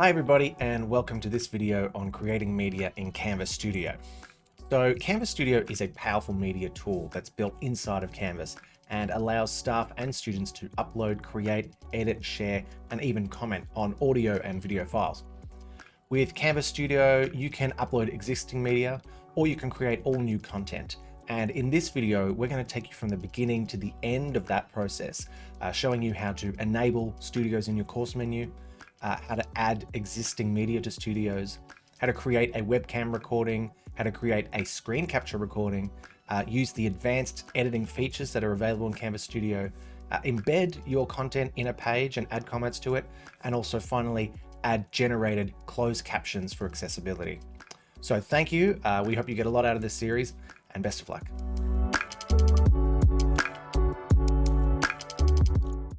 Hi everybody and welcome to this video on creating media in Canvas Studio. So Canvas Studio is a powerful media tool that's built inside of Canvas and allows staff and students to upload, create, edit, share, and even comment on audio and video files. With Canvas Studio, you can upload existing media or you can create all new content. And in this video, we're going to take you from the beginning to the end of that process, uh, showing you how to enable studios in your course menu, uh, how to add existing media to studios, how to create a webcam recording, how to create a screen capture recording, uh, use the advanced editing features that are available in Canvas Studio, uh, embed your content in a page and add comments to it, and also finally add generated closed captions for accessibility. So thank you. Uh, we hope you get a lot out of this series and best of luck.